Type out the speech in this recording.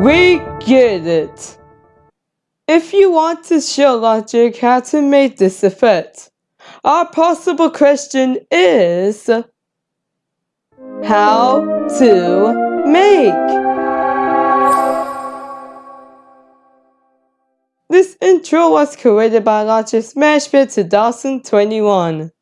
We get it. If you want to show logic how to make this effect, our possible question is how to make. This intro was created by Logic Smashpit 2021.